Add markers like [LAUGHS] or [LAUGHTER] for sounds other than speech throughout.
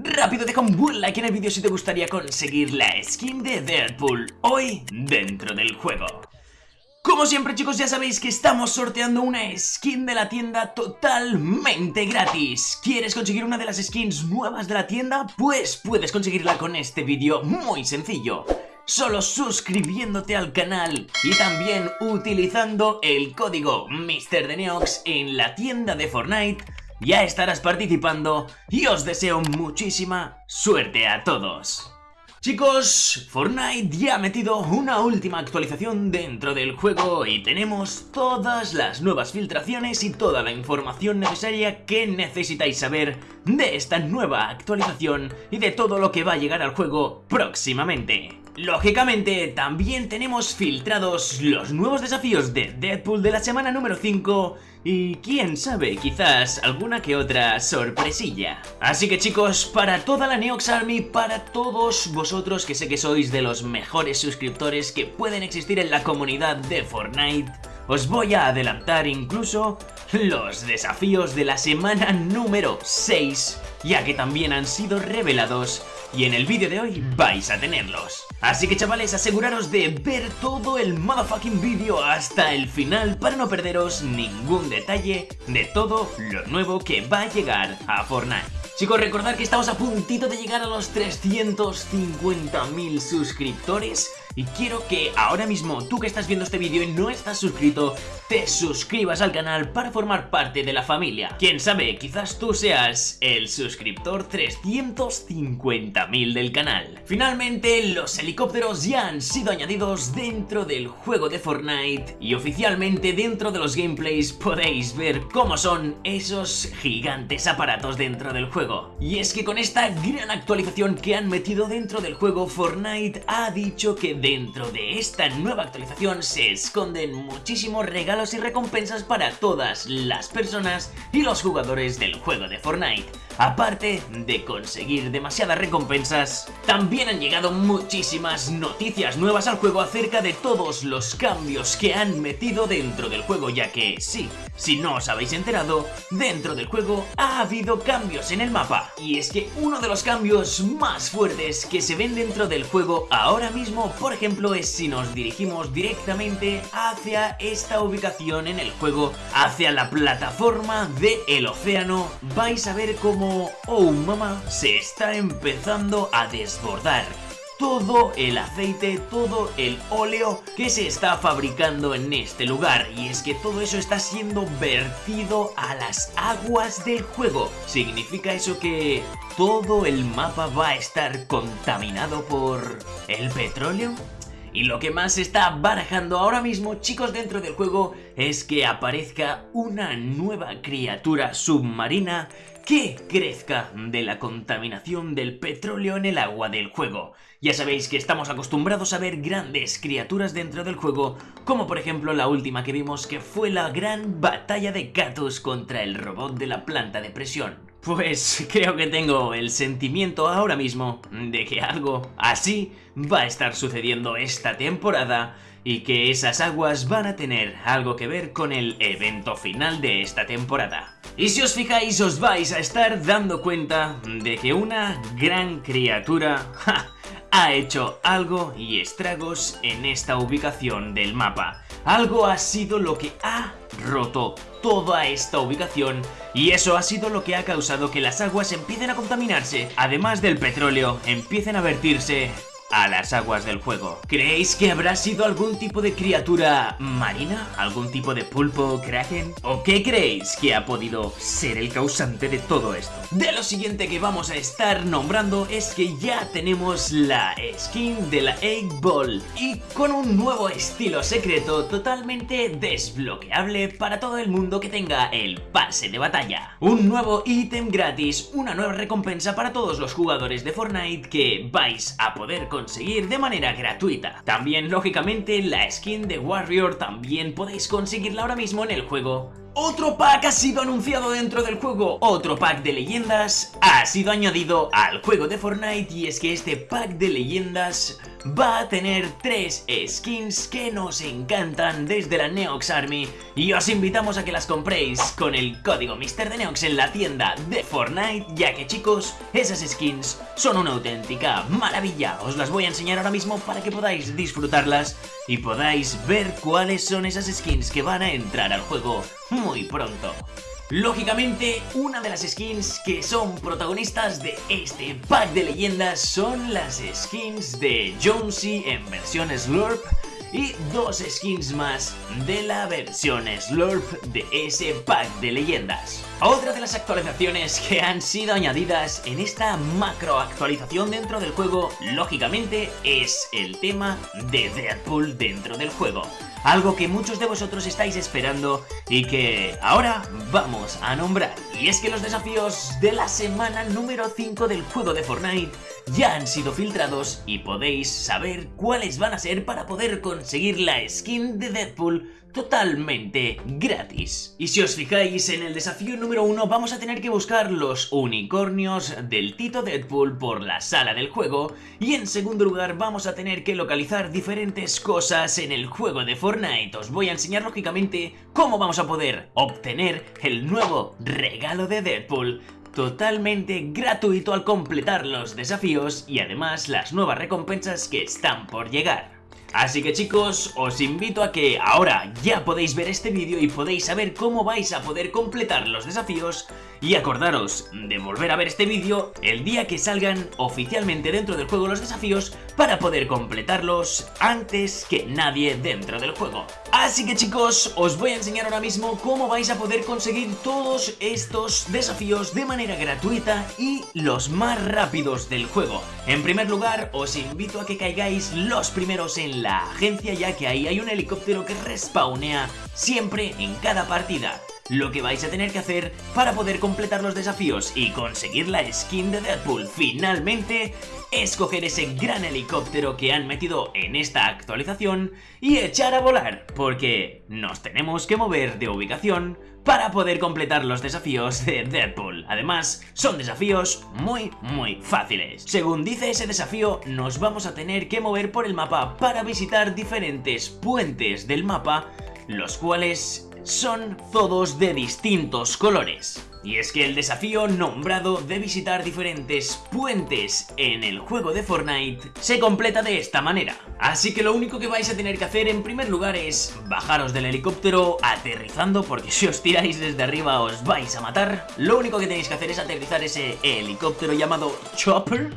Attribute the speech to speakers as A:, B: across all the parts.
A: Rápido deja un buen like en el vídeo si te gustaría conseguir la skin de Deadpool hoy dentro del juego. Como siempre chicos ya sabéis que estamos sorteando una skin de la tienda totalmente gratis ¿Quieres conseguir una de las skins nuevas de la tienda? Pues puedes conseguirla con este vídeo muy sencillo Solo suscribiéndote al canal y también utilizando el código MrDeneox en la tienda de Fortnite ya estarás participando y os deseo muchísima suerte a todos. Chicos, Fortnite ya ha metido una última actualización dentro del juego y tenemos todas las nuevas filtraciones y toda la información necesaria que necesitáis saber de esta nueva actualización y de todo lo que va a llegar al juego próximamente. Lógicamente, también tenemos filtrados los nuevos desafíos de Deadpool de la semana número 5 y quién sabe, quizás alguna que otra sorpresilla. Así que chicos, para toda la Neox Army, para todos vosotros que sé que sois de los mejores suscriptores que pueden existir en la comunidad de Fortnite, os voy a adelantar incluso los desafíos de la semana número 6, ya que también han sido revelados y en el vídeo de hoy vais a tenerlos. Así que chavales, aseguraros de ver todo el motherfucking vídeo hasta el final para no perderos ningún detalle de todo lo nuevo que va a llegar a Fortnite. Chicos, recordad que estamos a puntito de llegar a los 350.000 suscriptores y quiero que ahora mismo tú que estás viendo este vídeo y no estás suscrito, te suscribas al canal para formar parte de la familia. Quién sabe, quizás tú seas el suscriptor 350.000 del canal. Finalmente, los helicópteros ya han sido añadidos dentro del juego de Fortnite y oficialmente dentro de los gameplays podéis ver cómo son esos gigantes aparatos dentro del juego. Y es que con esta gran actualización que han metido dentro del juego, Fortnite ha dicho que Dentro de esta nueva actualización se esconden muchísimos regalos y recompensas para todas las personas y los jugadores del juego de Fortnite. Aparte de conseguir demasiadas recompensas, también han llegado muchísimas noticias nuevas al juego acerca de todos los cambios que han metido dentro del juego, ya que sí, si no os habéis enterado, dentro del juego ha habido cambios en el mapa. Y es que uno de los cambios más fuertes que se ven dentro del juego ahora mismo, por ejemplo, es si nos dirigimos directamente hacia esta ubicación en el juego, hacia la plataforma del océano, vais a ver cómo oh mamá, se está empezando a desbordar todo el aceite, todo el óleo que se está fabricando en este lugar y es que todo eso está siendo vertido a las aguas del juego. ¿Significa eso que todo el mapa va a estar contaminado por el petróleo? Y lo que más se está barajando ahora mismo, chicos, dentro del juego es que aparezca una nueva criatura submarina que crezca de la contaminación del petróleo en el agua del juego. Ya sabéis que estamos acostumbrados a ver grandes criaturas dentro del juego, como por ejemplo la última que vimos que fue la gran batalla de Katus contra el robot de la planta de presión. Pues [LAUGHS] creo que tengo el sentimiento ahora mismo de que algo así va a estar sucediendo esta temporada y que esas aguas van a tener algo que ver con el evento final de esta temporada. Y si os fijáis os vais a estar dando cuenta de que una gran criatura [LAUGHS] ha hecho algo y estragos en esta ubicación del mapa. Algo ha sido lo que ha roto toda esta ubicación y eso ha sido lo que ha causado que las aguas empiecen a contaminarse, además del petróleo, empiecen a vertirse a las aguas del juego. ¿Creéis que habrá sido algún tipo de criatura marina? ¿Algún tipo de pulpo, kraken? ¿O qué creéis que ha podido ser el causante de todo esto? De lo siguiente que vamos a estar nombrando es que ya tenemos la skin de la Egg Ball y con un nuevo estilo secreto totalmente desbloqueable para todo el mundo que tenga el pase de batalla. Un nuevo ítem gratis, una nueva recompensa para todos los jugadores de Fortnite que vais a poder conseguir conseguir de manera gratuita. También, lógicamente, la skin de Warrior también podéis conseguirla ahora mismo en el juego Otro pack ha sido anunciado dentro del juego, otro pack de leyendas ha sido añadido al juego de Fortnite y es que este pack de leyendas va a tener tres skins que nos encantan desde la Neox Army. Y os invitamos a que las compréis con el código Mister de Neox en la tienda de Fortnite ya que chicos, esas skins son una auténtica maravilla, os las voy a enseñar ahora mismo para que podáis disfrutarlas y podáis ver cuáles son esas skins que van a entrar al juego muy pronto. Lógicamente, una de las skins que son protagonistas de este pack de leyendas son las skins de Jonesy en versión Slurp y dos skins más de la versión Slurp de ese pack de leyendas. Otra de las actualizaciones que han sido añadidas en esta macro actualización dentro del juego, lógicamente, es el tema de Deadpool dentro del juego algo que muchos de vosotros estáis esperando y que ahora vamos a nombrar. Y es que los desafíos de la semana número 5 del juego de Fortnite ya han sido filtrados y podéis saber cuáles van a ser para poder conseguir la skin de Deadpool totalmente gratis. Y si os fijáis en el desafío número 1 vamos a tener que buscar los unicornios del Tito Deadpool por la sala del juego y en segundo lugar vamos a tener que localizar diferentes cosas en el juego de Fortnite. Os voy a enseñar lógicamente cómo vamos a poder obtener el nuevo regalo de Deadpool totalmente gratuito al completar los desafíos y además las nuevas recompensas que están por llegar. Así que chicos, os invito a que ahora ya podéis ver este vídeo y podéis saber cómo vais a poder completar los desafíos y acordaros de volver a ver este vídeo el día que salgan oficialmente dentro del juego los desafíos para poder completarlos antes que nadie dentro del juego. Así que chicos, os voy a enseñar ahora mismo cómo vais a poder conseguir todos estos desafíos de manera gratuita y los más rápidos del juego. En primer lugar, os invito a que caigáis los primeros en la agencia ya que ahí hay un helicóptero que respawnea siempre en cada partida lo que vais a tener que hacer para poder completar los desafíos y conseguir la skin de Deadpool finalmente es coger ese gran helicóptero que han metido en esta actualización y echar a volar, porque nos tenemos que mover de ubicación para poder completar los desafíos de Deadpool. Además, son desafíos muy muy fáciles. Según dice ese desafío, nos vamos a tener que mover por el mapa para visitar diferentes puentes del mapa, los cuales son todos de distintos colores. Y es que el desafío nombrado de visitar diferentes puentes en el juego de Fortnite se completa de esta manera. Así que lo único que vais a tener que hacer en primer lugar es bajaros del helicóptero aterrizando porque si os tiráis desde arriba os vais a matar. Lo único que tenéis que hacer es aterrizar ese helicóptero llamado Chopper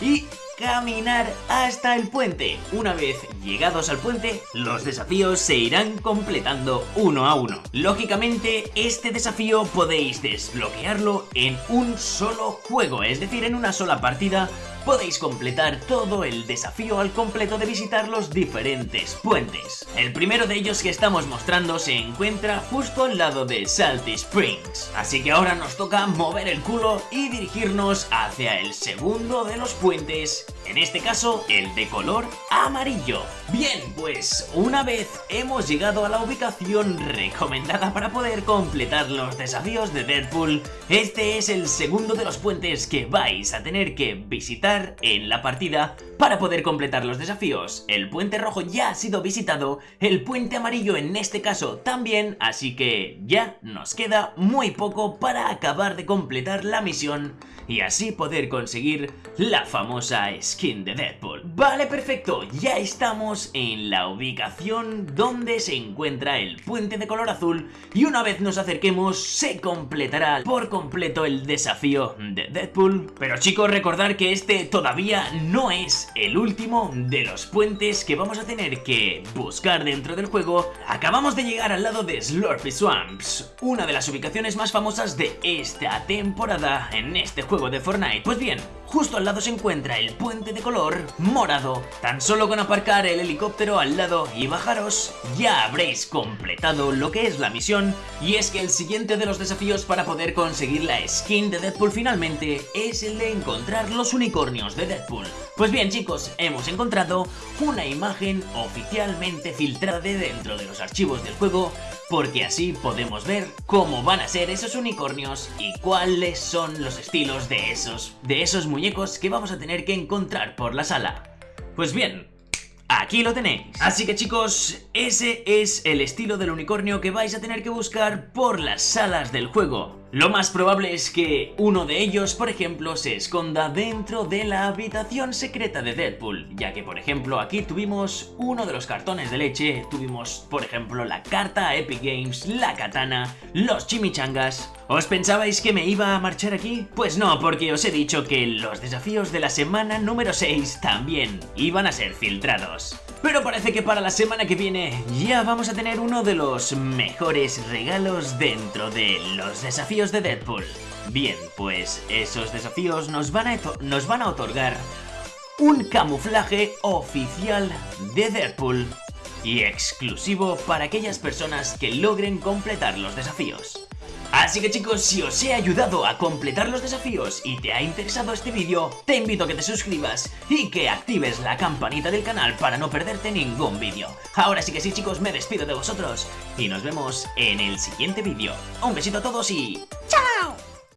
A: y caminar hasta el puente. Una vez llegados al puente, los desafíos se irán completando uno a uno. Lógicamente, este desafío podéis desbloquearlo en un solo juego, es decir, en una sola partida podéis completar todo el desafío al completo de visitar los diferentes puentes. El primero de ellos que estamos mostrando se encuentra justo al lado de Salty Springs, así que ahora nos toca mover el culo y dirigirnos hacia el segundo de los puentes, en este caso el de color amarillo. Bien, pues una vez hemos llegado a la ubicación recomendada para poder completar los desafíos de Deadpool, este es el segundo de los puentes que vais a tener que visitar en la partida para poder completar los desafíos. El puente rojo ya ha sido visitado, el puente amarillo en este caso también, así que ya nos queda muy poco para acabar de completar la misión y así poder conseguir la famosa skin de Deadpool. Vale, perfecto, ya estamos en la ubicación donde se encuentra el puente de color azul y una vez nos acerquemos se completará por completo el desafío de Deadpool. Pero chicos, recordar que este todavía no es el último de los puentes que vamos a tener que buscar dentro del juego. Acabamos de llegar al lado de Slurpy Swamps, una de las ubicaciones más famosas de esta temporada en este juego de Fortnite. Pues bien, justo al lado se encuentra el puente de color morado. Tan solo con aparcar el helicóptero al lado y bajaros, ya habréis completado lo que es la misión. Y es que el siguiente de los desafíos para poder conseguir la skin de Deadpool finalmente es el de encontrar los unicornios de Deadpool. Pues bien chicos, hemos encontrado una imagen oficialmente filtrada de dentro de los archivos del juego porque así podemos ver cómo van a ser esos unicornios y cuáles son los estilos de esos, de esos muñecos que vamos a tener que encontrar por la sala. Pues bien, Aquí lo tenéis. Así que chicos, ese es el estilo del unicornio que vais a tener que buscar por las salas del juego. Lo más probable es que uno de ellos, por ejemplo, se esconda dentro de la habitación secreta de Deadpool, ya que, por ejemplo, aquí tuvimos uno de los cartones de leche, tuvimos, por ejemplo, la carta a Epic Games, la katana, los chimichangas... ¿Os pensabais que me iba a marchar aquí? Pues no, porque os he dicho que los desafíos de la semana número 6 también iban a ser filtrados. Pero parece que para la semana que viene ya vamos a tener uno de los mejores regalos dentro de los desafíos de Deadpool. Bien, pues esos desafíos nos van a, nos van a otorgar un camuflaje oficial de Deadpool y exclusivo para aquellas personas que logren completar los desafíos. Así que chicos, si os he ayudado a completar los desafíos y te ha interesado este vídeo, te invito a que te suscribas y que actives la campanita del canal para no perderte ningún vídeo. Ahora sí que sí chicos, me despido de vosotros y nos vemos en el siguiente vídeo. Un besito a todos y... ¡Chao!